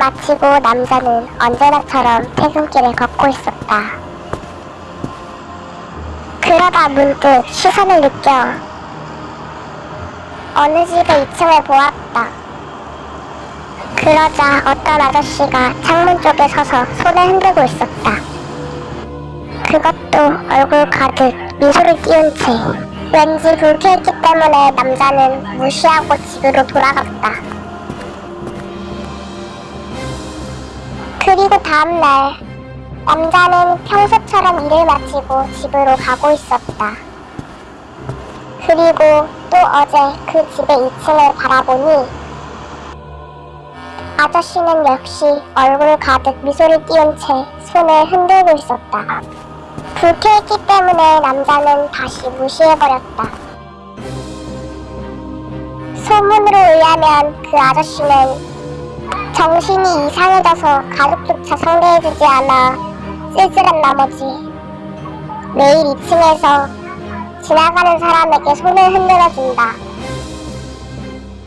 마치고 남자는 언제나처럼 퇴근길을 걷고 있었다. 그러다 문득 시선을 느껴 어느 집의 2층을 보았다. 그러자 어떤 아저씨가 창문 쪽에 서서 손을 흔들고 있었다. 그것도 얼굴 가득 미소를 띄운 채 왠지 불쾌했기 때문에 남자는 무시하고 집으로 돌아갔다. 그리고 다음날 남자는 평소처럼 일을 마치고 집으로 가고 있었다. 그리고 또 어제 그 집의 2층을 바라보니 아저씨는 역시 얼굴 가득 미소를 띄운 채 손을 흔들고 있었다. 불쾌했기 때문에 남자는 다시 무시해버렸다. 소문으로 의하면 그 아저씨는 정신이 이상해져서 가족조차 상대해주지 않아 쓸쓸한 나머지 매일 2층에서 지나가는 사람에게 손을 흔들어준다.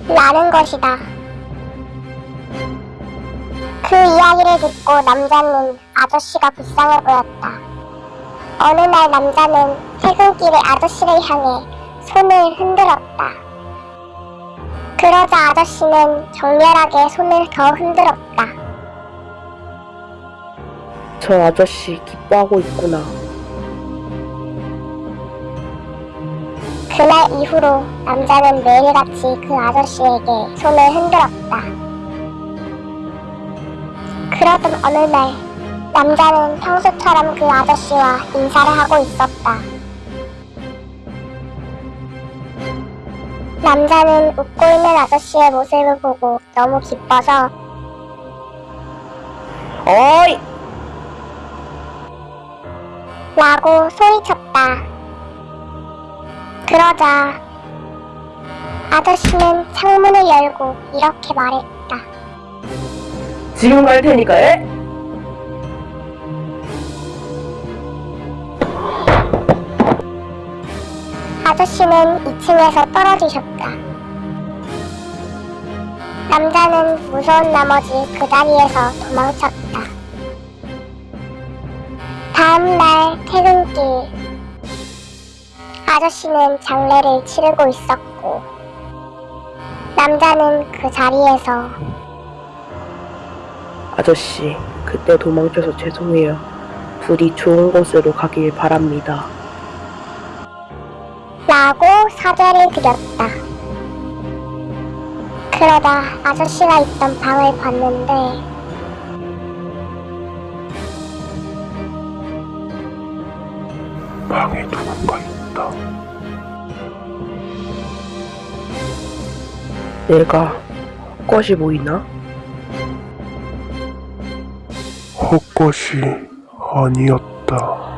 라는 것이다. 그 이야기를 듣고 남자는 아저씨가 불쌍해 보였다. 어느 날 남자는 퇴근길에 아저씨를 향해 손을 흔들었다. 그러자 아저씨는 정렬하게 손을 더 흔들었다. 저 아저씨 기뻐하고 있구나. 그날 이후로 남자는 매일같이 그 아저씨에게 손을 흔들었다. 그러던 어느 날 남자는 평소처럼 그 아저씨와 인사를 하고 있었다. 남자는 웃고 있는 아저씨의 모습을 보고 너무 기뻐서 어이! 라고 소리쳤다. 그러자 아저씨는 창문을 열고 이렇게 말했다. 지금 갈 테니까, 에? 아저씨는 2층에서 떨어지셨다. 남자는 무서운 나머지 그 자리에서 도망쳤다. 다음날 퇴근길 아저씨는 장례를 치르고 있었고 남자는 그 자리에서 아저씨, 그때 도망쳐서 죄송해요. 부디 좋은 곳으로 가길 바랍니다. 라고 사죄를 드렸다. 그러다 아저씨가 있던 방을 봤는데 방에 누군가 있다. 내가 헛것이 보이나? 헛것이 아니었다.